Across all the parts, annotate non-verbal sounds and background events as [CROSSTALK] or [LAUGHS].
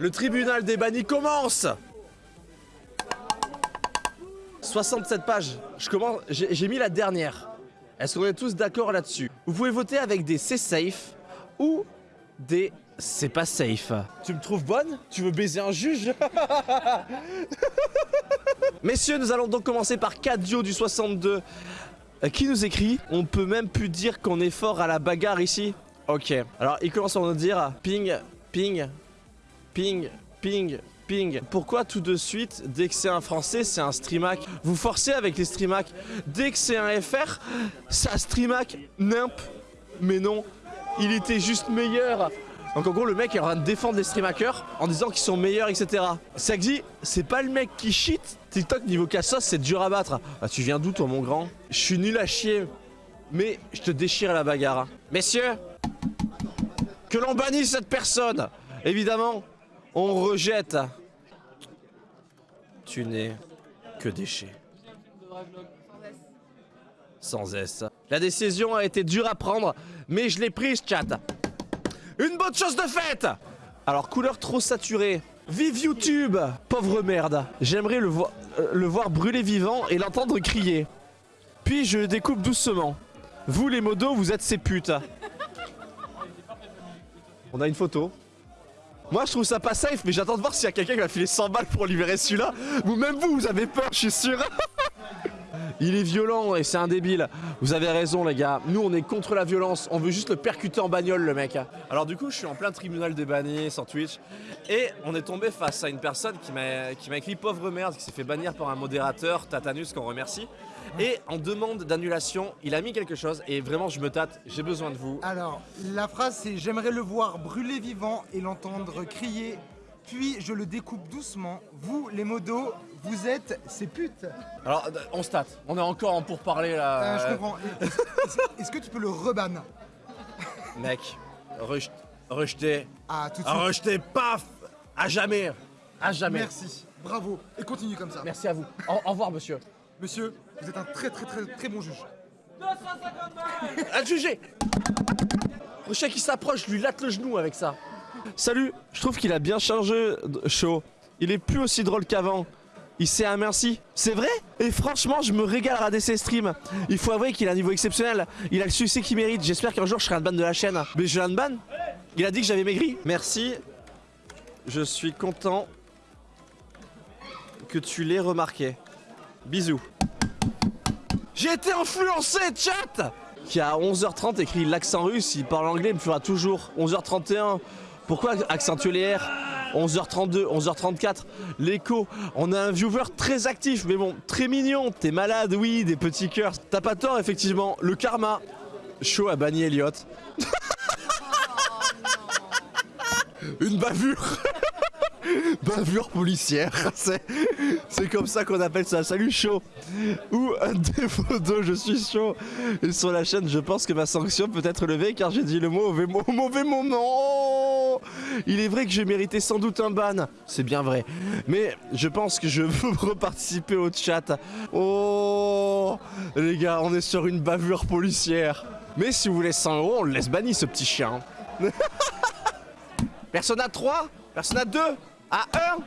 Le tribunal des bannis commence 67 pages. Je commence. J'ai mis la dernière. Est-ce qu'on est tous d'accord là-dessus? Vous pouvez voter avec des c'est safe ou des c'est pas safe. Tu me trouves bonne? Tu veux baiser un juge? [LAUGHS] Messieurs, nous allons donc commencer par Cadio du 62 euh, qui nous écrit? On peut même plus dire qu'on est fort à la bagarre ici. Ok. Alors, il commence par nous dire ping, ping, ping, ping, ping. Pourquoi tout de suite, dès que c'est un français, c'est un streamac Vous forcez avec les streamac. Dès que c'est un FR, ça streamac. Nimp. Mais non, il était juste meilleur. Donc en gros le mec est en train de défendre les streamhackers en disant qu'ils sont meilleurs etc. Sagzi, c'est pas le mec qui cheat. TikTok niveau cassos c'est dur à battre. Ah tu viens d'où toi mon grand? Je suis nul à chier. Mais je te déchire la bagarre. Messieurs, que l'on bannisse cette personne. Évidemment, on rejette. Tu n'es que déchet. Sans S. La décision a été dure à prendre, mais je l'ai prise, chat. Une bonne chose de faite Alors, couleur trop saturée. Vive YouTube Pauvre merde. J'aimerais le, euh, le voir brûler vivant et l'entendre crier. Puis je découpe doucement. Vous les modos, vous êtes ces putes. On a une photo. Moi je trouve ça pas safe, mais j'attends de voir s'il y a quelqu'un qui va filer 100 balles pour libérer celui-là. Ou même vous, vous avez peur, je suis sûr. [LAUGHS] Il est violent et c'est un débile. Vous avez raison les gars, nous on est contre la violence, on veut juste le percuter en bagnole le mec. Alors du coup je suis en plein tribunal des bannis sur Twitch et on est tombé face à une personne qui m'a qui m'a écrit pauvre merde, qui s'est fait bannir par un modérateur, Tatanus qu'on remercie. Et en demande d'annulation, il a mis quelque chose et vraiment je me tâte, j'ai besoin de vous. Alors, la phrase c'est J'aimerais le voir brûler vivant et l'entendre crier, puis je le découpe doucement. Vous, les modos, vous êtes ces putes. Alors euh, on se tâte, on est encore en pourparler là. Euh, je comprends. Est-ce que tu peux le reban? Mec, rejet- rejeté, Ah, tout de suite. rejeté, paf À jamais À jamais Merci. Bravo. Et continue comme ça. Merci à vous. Au, au revoir monsieur. Monsieur, vous êtes un très très très très bon juge. À juger Prochain qui s'approche, lui latte le genou avec ça. Salut, je trouve qu'il a bien changé, Chaud. Il est plus aussi drôle qu'avant. Il s'est aminci. C'est vrai? Et franchement, je me régale à ses streams. Il faut avouer qu'il a un niveau exceptionnel. Il a le succès qu'il mérite. J'espère qu'un jour je serai un ban de la chaîne. Mais je l'ai ban Il a dit que j'avais maigri. Merci. Je suis content que tu l'aies remarqué. Bisous. J'ai été influencé, chat Qui a 11h30 écrit l'accent russe, il parle anglais, il me fera toujours. 11h31, pourquoi accentuer les R? 11h32, 11h34, l'écho. On a un viewer très actif, mais bon, très mignon. T'es malade, oui, des petits cœurs. T'as pas tort, effectivement. Le karma. Chaud a banni Elliot. [LAUGHS] Une bavure [LAUGHS] Bavure policière, [LAUGHS] c'est comme ça qu'on appelle ça. Salut chaud Ou un défaut d'eau, je suis chaud. Et sur la chaîne, je pense que ma sanction peut être levée car j'ai dit le mot, mauvais moment. Il est vrai que j'ai mérité sans doute un ban, c'est bien vrai. Mais je pense que je veux [LAUGHS] reparticiper au chat. Oh les gars, on est sur une bavure policière. Mais si vous voulez 100 euros, on le laisse banni ce petit chien. [LAUGHS] Personne à 3 Personne à 2 À 1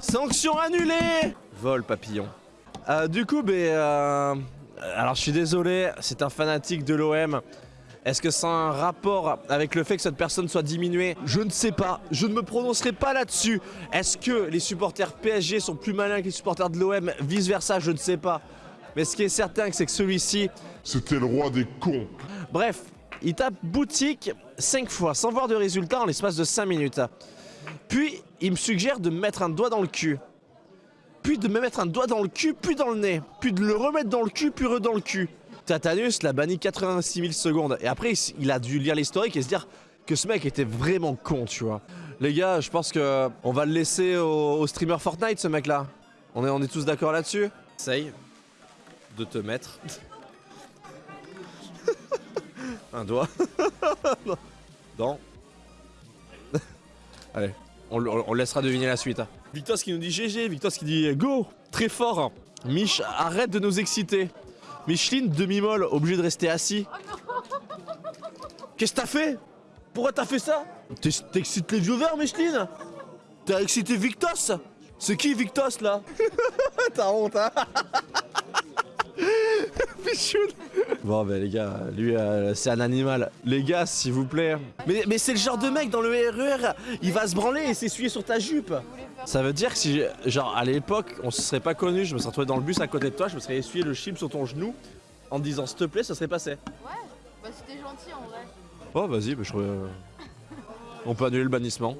Sanction annulée Vol papillon. Euh, du coup, ben, euh, alors je suis désolé, c'est un fanatique de l'OM. Est-ce que ça a un rapport avec le fait que cette personne soit diminuée? Je ne sais pas. Je ne me prononcerai pas là-dessus. Est-ce que les supporters PSG sont plus malins que les supporters de l'OM Vice versa, je ne sais pas. Mais ce qui est certain, c'est que celui-ci, C'était le roi des cons. Bref, il tape boutique 5 fois sans voir de résultat en l'espace de 5 minutes. Puis, il me suggère de me mettre un doigt dans le cul. Puis de me mettre un doigt dans le cul, puis dans le nez. Puis de le remettre dans le cul, puis re dans le cul. Tatanus l'a banni 86 000 secondes. Et après, il a dû lire l'historique et se dire que ce mec était vraiment con, tu vois. Les gars, je pense que on va le laisser au, au streamer Fortnite, ce mec-là. On est, on est tous d'accord là-dessus? Essaye de te mettre [LAUGHS] un doigt [LAUGHS] dans. [LAUGHS] Allez, on, laissera deviner la suite. Victos qui nous dit GG, Victos qui dit Go Très fort Mich, arrête de nous exciter Micheline, demi-molle, obligé de rester assis. Qu'est-ce que t'as fait? Pourquoi t'as fait ça? T'ex- T'excites les viewers, Micheline? T'as excité Victos? C'est qui Victos là? [LAUGHS] T'as honte, hein? [LAUGHS] Bon bah les gars, lui euh, c'est un animal. Les gars, s'il vous plaît. Mais, mais c'est le genre de mec dans le RER, il va se branler et s'essuyer sur ta jupe. Ça veut dire que si, genre à l'époque, on se serait pas connu, je me serais retrouvé dans le bus à côté de toi, je me serais essuyé le chip sur ton genou en te disant s'il te plaît, ça serait passé. Ouais, bah c'était gentil en vrai. Oh vas-y, bah, je... euh, on peut annuler le bannissement.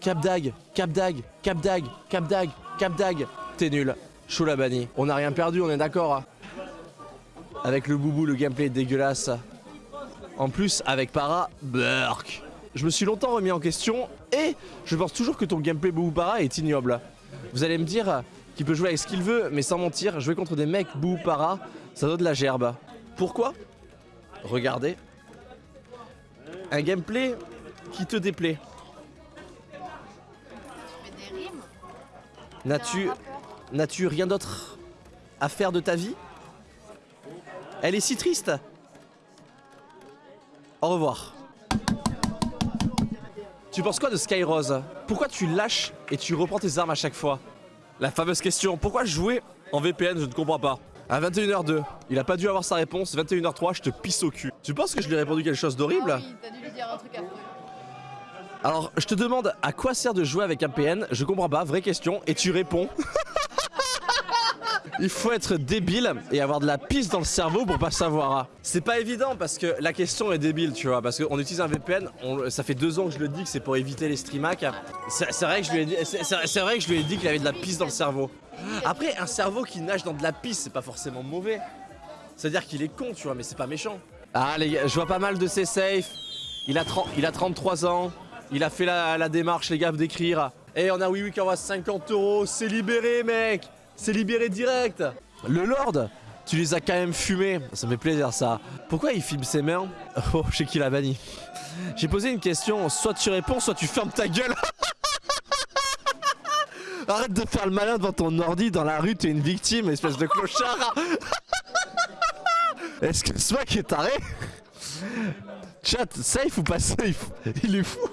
Cap Dag, Cap Dag, Cap Dag, Cap Dag, Cap Dag. T'es nul. Chaud la banni. On n'a rien perdu, on est d'accord. hein. Avec le boubou, le gameplay est dégueulasse. En plus, avec Para, Burk. Je me suis longtemps remis en question et je pense toujours que ton gameplay boubou Para est ignoble. Vous allez me dire qu'il peut jouer avec ce qu'il veut, mais sans mentir, jouer contre des mecs boubou Para, ça donne de la gerbe. Pourquoi? Regardez. Un gameplay qui te déplaît. N'as-tu rien d'autre à faire de ta vie? Elle est si triste. Au revoir. Tu penses quoi de Skyrose Pourquoi tu lâches et tu reprends tes armes à chaque fois? La fameuse question, pourquoi jouer en VPN Je ne comprends pas. À 21h02, il a pas dû avoir sa réponse. 21h03, je te pisse au cul. Tu penses que je lui ai répondu quelque chose d'horrible? Ah oui, t'as dû lui dire un truc affreux. Alors, je te demande à quoi sert de jouer avec un PN Je comprends pas, vraie question, et tu réponds. [LAUGHS] Il faut être débile et avoir de la piste dans le cerveau pour pas savoir. ah. C'est pas évident parce que la question est débile, tu vois. Parce qu'on utilise un VPN, on- ça fait deux ans que je le dis que c'est pour éviter les streamhacks. C'est vrai que je lui ai dit, c'est- vrai que je lui ai dit qu'il avait de la piste dans le cerveau. Après, un cerveau qui nage dans de la piste, c'est pas forcément mauvais. C'est-à-dire qu'il est con, tu vois, mais c'est pas méchant. Ah les gars, je vois pas mal de ses safe. Il a, 30 il a 33 ans. Il a fait la, la démarche, les gars, d'écrire. Et on a Oui Oui qui envoie 50 euros. C'est libéré, mec. C'est libéré direct. Le Lord, tu les as quand même fumés. Ça me fait plaisir, ça. Pourquoi il filme ses mains [LAUGHS] Oh, je sais qu'il a banni. J'ai posé une question. Soit tu réponds, soit tu fermes ta gueule. [LAUGHS] Arrête de faire le malin devant ton ordi dans la rue, t'es une victime, espèce de clochard. [LAUGHS] Est-ce que ce mec est taré? Chat, safe ou pas safe Il est fou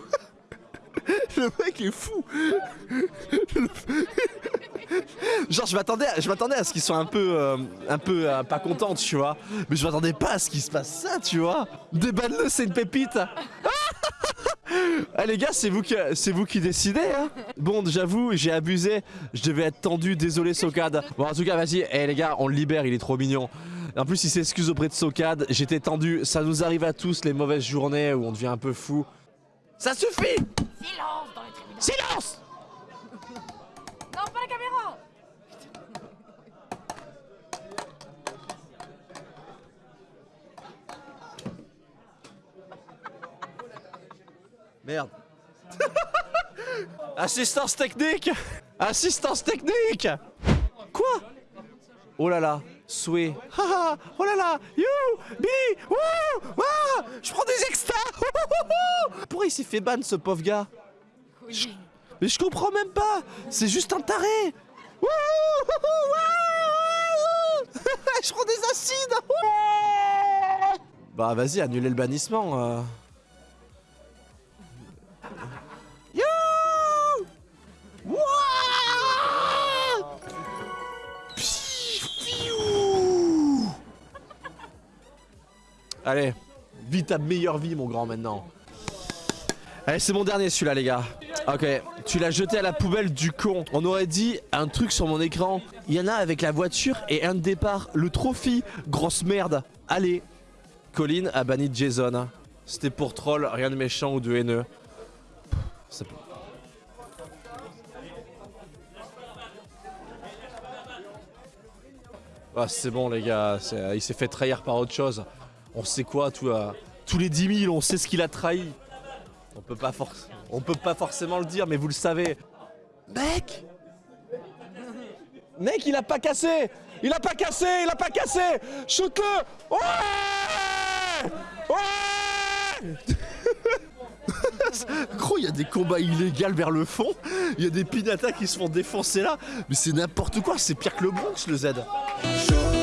Le mec est fou [LAUGHS] Genre je m'attendais à, je m'attendais à ce qu'ils soient un peu euh, un peu euh, pas contents tu vois. Mais je m'attendais pas à ce qu'il se passe ça tu vois. Déballe-le c'est une pépite. Ah [LAUGHS] les gars c'est vous qui c'est vous qui décidez hein. Bon j'avoue j'ai abusé. Je devais être tendu. Désolé Socade. Bon en tout cas vas-y. Eh les gars on le libère. Il est trop mignon. En plus, il s'excuse auprès de Socade. J'étais tendu. Ça nous arrive à tous les mauvaises journées où on devient un peu fou. Ça suffit! Silence dans les tribunaux. Silence Merde. [LAUGHS] Assistance technique Assistance technique Quoi? Oh là là, souhait. Oh là là, you, bi, wouh, wouah, je prends des extas. [LAUGHS] Pourquoi il s'est fait ban ce pauvre gars? Mais je comprends même pas C'est juste un taré. [LAUGHS] Je prends des acides. Bah vas-y, annulez le bannissement. euh. Allez, vis ta meilleure vie mon grand maintenant. Allez, c'est mon dernier celui-là, les gars. Ok, tu l'as jeté à la poubelle du con. On aurait dit un truc sur mon écran. Il y en a avec la voiture et un de départ. Le trophy, grosse merde. Allez, Colin a banni Jason. C'était pour troll, rien de méchant ou de haineux. Ah, c'est bon, les gars. Il s'est fait trahir par autre chose. On sait quoi, tout, euh, tous les 10 000, on sait ce qu'il a trahi. On peut pas on peut pas forcément le dire, mais vous le savez. Mec Mec, il a pas cassé Il a pas cassé Il a pas cassé Shoot-le Ouais Ouais Gros, il y a des combats illégaux vers le fond. Il y a des pinatas qui se font défoncer là. Mais c'est n'importe quoi, c'est pire que le Bronx, le Z. Shoot